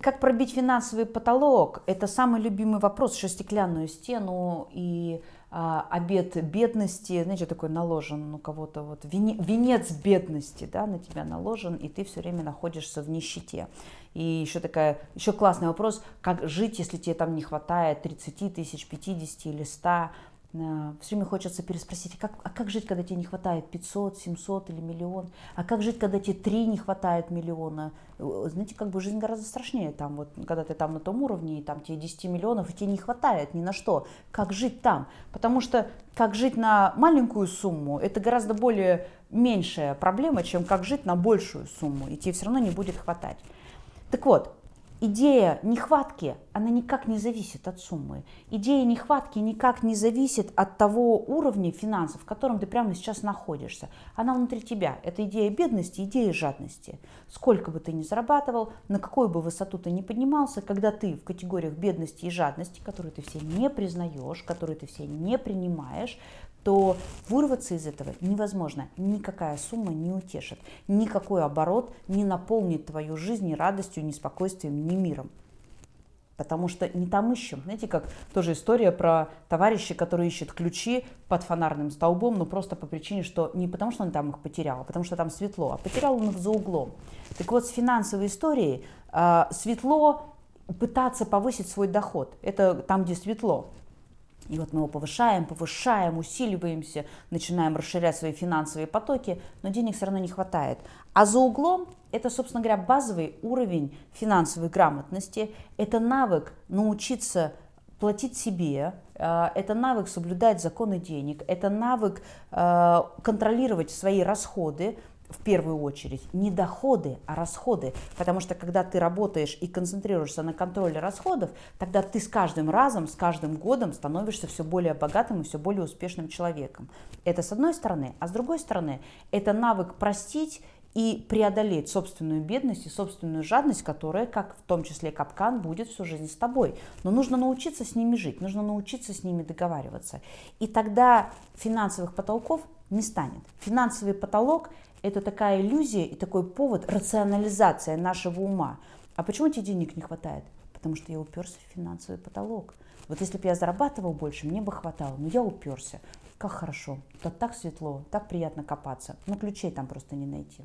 Как пробить финансовый потолок? Это самый любимый вопрос, что стеклянную стену и а, обед бедности, знаете, такой наложен у кого-то, вот венец бедности, да, на тебя наложен, и ты все время находишься в нищете. И еще такая, еще классный вопрос, как жить, если тебе там не хватает 30 тысяч, 50 или 100, Э, Все время хочется переспросить, а как, а как жить, когда тебе не хватает 500, 700 или миллион? А как жить, когда тебе 3 не хватает миллиона? Э, знаете, как бы жизнь гораздо страшнее там, вот, когда ты там на том уровне, и там тебе 10 миллионов, и тебе не хватает ни на что. Как жить там? Потому что как жить на маленькую сумму, это гораздо более меньшая проблема, чем как жить на большую сумму, и тебе все равно не будет хватать. Так вот, идея нехватки, она никак не зависит от суммы. Идея нехватки никак не зависит от того уровня финансов, в котором ты прямо сейчас находишься. Она внутри тебя. Это идея бедности, идея жадности. Сколько бы ты ни зарабатывал, на какую бы высоту ты ни поднимался, когда ты в категориях бедности и жадности, которые ты все не признаешь, которые ты все не принимаешь, то вырваться из этого невозможно. Никакая сумма не утешит, никакой оборот не наполнит твою жизнь ни радостью, ни спокойствием, ни миром. Потому что не там ищем. Знаете, как тоже история про товарища, которые ищут ключи под фонарным столбом, но просто по причине, что не потому, что он там их потерял, а потому что там светло, а потерял он их за углом. Так вот, с финансовой историей э, светло пытаться повысить свой доход. Это там, где светло. И вот мы его повышаем, повышаем, усиливаемся, начинаем расширять свои финансовые потоки, но денег все равно не хватает. А за углом это, собственно говоря, базовый уровень финансовой грамотности. Это навык научиться платить себе, э, это навык соблюдать законы денег, это навык э, контролировать свои расходы, в первую очередь не доходы, а расходы. Потому что когда ты работаешь и концентрируешься на контроле расходов, тогда ты с каждым разом, с каждым годом становишься все более богатым и все более успешным человеком. Это с одной стороны. А с другой стороны, это навык простить и преодолеть собственную бедность и собственную жадность, которая, как в том числе капкан, будет всю жизнь с тобой. Но нужно научиться с ними жить, нужно научиться с ними договариваться. И тогда финансовых потолков не станет. Финансовый потолок – это такая иллюзия и такой повод, рационализация нашего ума. А почему тебе денег не хватает? Потому что я уперся в финансовый потолок. Вот если бы я зарабатывал больше, мне бы хватало, но я уперся. Как хорошо, тут так светло, так приятно копаться, но ключей там просто не найти.